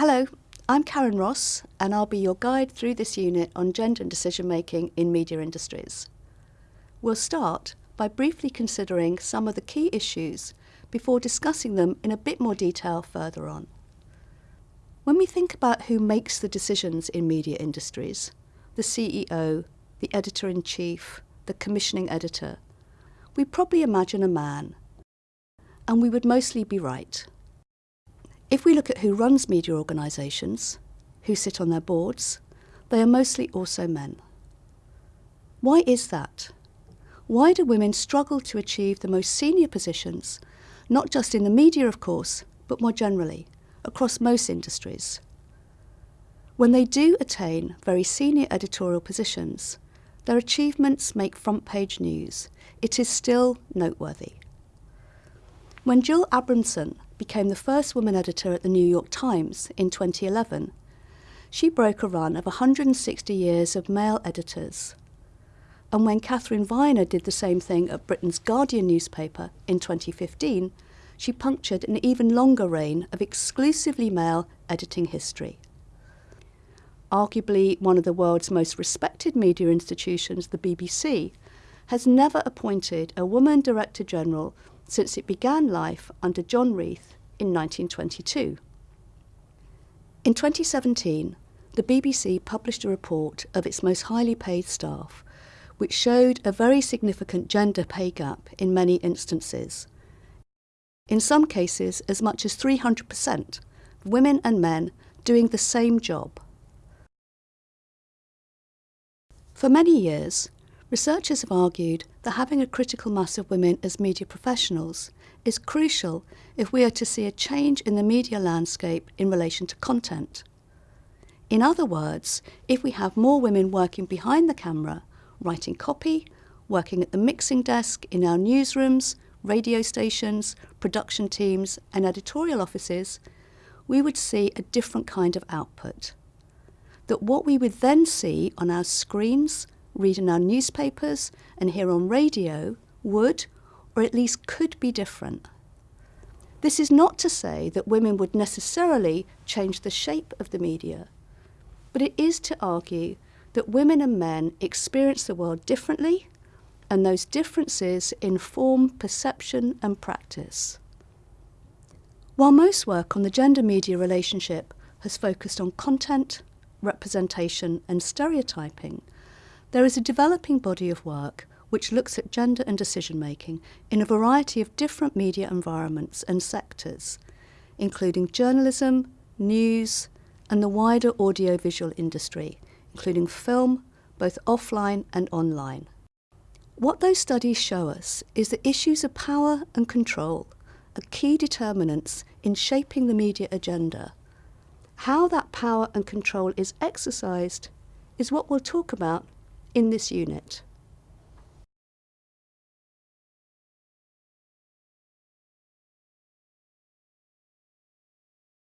Hello, I'm Karen Ross and I'll be your guide through this unit on gender and decision making in media industries. We'll start by briefly considering some of the key issues before discussing them in a bit more detail further on. When we think about who makes the decisions in media industries, the CEO, the editor-in-chief, the commissioning editor, we probably imagine a man. And we would mostly be right. If we look at who runs media organisations, who sit on their boards, they are mostly also men. Why is that? Why do women struggle to achieve the most senior positions, not just in the media, of course, but more generally, across most industries? When they do attain very senior editorial positions, their achievements make front page news. It is still noteworthy. When Jill Abramson became the first woman editor at the New York Times in 2011, she broke a run of 160 years of male editors. And when Katharine Viner did the same thing at Britain's Guardian newspaper in 2015, she punctured an even longer reign of exclusively male editing history. Arguably one of the world's most respected media institutions, the BBC, has never appointed a woman Director General since it began life under John Reith in 1922. In 2017, the BBC published a report of its most highly paid staff, which showed a very significant gender pay gap in many instances. In some cases, as much as 300%, of women and men doing the same job. For many years, researchers have argued that having a critical mass of women as media professionals is crucial if we are to see a change in the media landscape in relation to content. In other words, if we have more women working behind the camera, writing copy, working at the mixing desk in our newsrooms, radio stations, production teams and editorial offices, we would see a different kind of output. That what we would then see on our screens, read in our newspapers and hear on radio would, or at least could be different. This is not to say that women would necessarily change the shape of the media, but it is to argue that women and men experience the world differently and those differences inform perception and practice. While most work on the gender media relationship has focused on content, representation and stereotyping, there is a developing body of work which looks at gender and decision making in a variety of different media environments and sectors, including journalism, news, and the wider audiovisual industry, including film, both offline and online. What those studies show us is that issues of power and control are key determinants in shaping the media agenda. How that power and control is exercised is what we'll talk about in this unit.